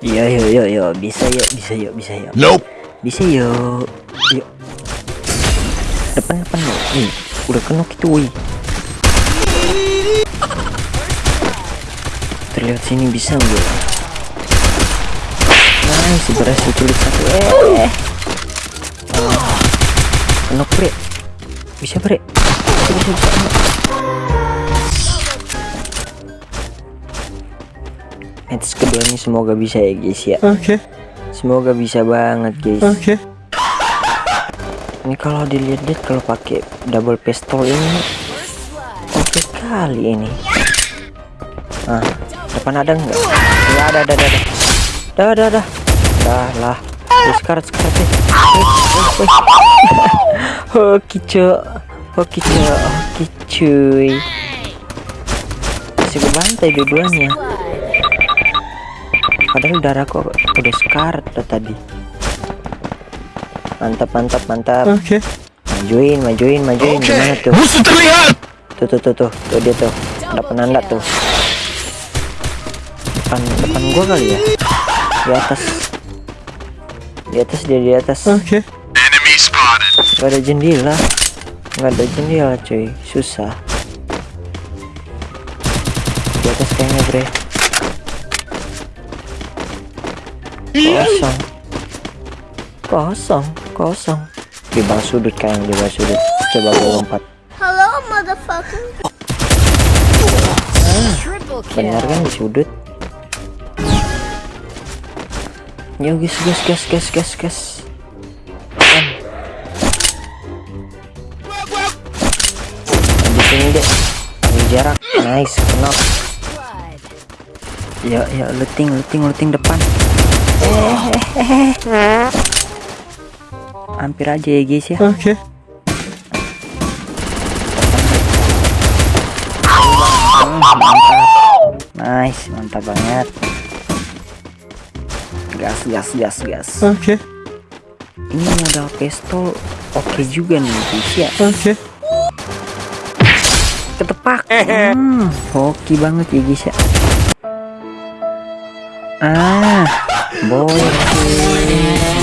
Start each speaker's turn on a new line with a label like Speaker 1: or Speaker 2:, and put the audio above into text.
Speaker 1: Iya yo yo yo. Bisa yuk bisa yuk bisa yuk.
Speaker 2: Nope.
Speaker 1: bisa yuk. Yuk. Depan depan lo nih udah kena gitu wih terlihat sini bisa nggak? Nice berhasil tulis satu. Eh. Kena bre. Bisa bre? Bisa bisa, bisa. Match kedua ini semoga bisa ya guys ya.
Speaker 2: Okay.
Speaker 1: semoga bisa banget guys.
Speaker 2: Okay.
Speaker 1: ini kalau dilihat-lihat kalau pakai double pistol ini oke kali ini. Ah depan ada nggak? Nggak ada ada ada ada. Dah dah dah. Lah. Wih, sekarat sekarat deh oke cok oke cok oke cuy masih kebantai dua-duanya padahal darahku udah sekarat dah tadi. Mantap mantap mantap.
Speaker 2: Okay.
Speaker 1: majuin majuin majuin. Gimana tuh?
Speaker 2: Musuh terlihat.
Speaker 1: tuh tuh tuh tuh. Tuh dia tuh. Ada penanda tuh. Depan depan gua kali ya? Di atas. Di atas dia di atas.
Speaker 2: Okay.
Speaker 1: Nggak ada jendela. Nggak ada jendela cuy. Susah. Di atas kayaknya bre kosong. Kosong kosong. Di bawah sudut kayaknya di bawah sudut. Coba gue lompat.
Speaker 3: Hello, motherfucker.
Speaker 1: Benar kan di sudut? Yo gas gas gas gas gas gas Kan. di sini deh. Ambil jarak. Nice knock
Speaker 4: Blood.
Speaker 1: ya ya looting looting looting depan hampir aja ya guys ya.
Speaker 2: Okay.
Speaker 1: Hmm, mantap nice mantap banget. Gas gas gas gas.
Speaker 2: Okay.
Speaker 1: ini modal pistol. Oke juga nih guys ya.
Speaker 2: Okay.
Speaker 1: ketepak. Hmm, hoki banget ya guys ya. Ah Bom.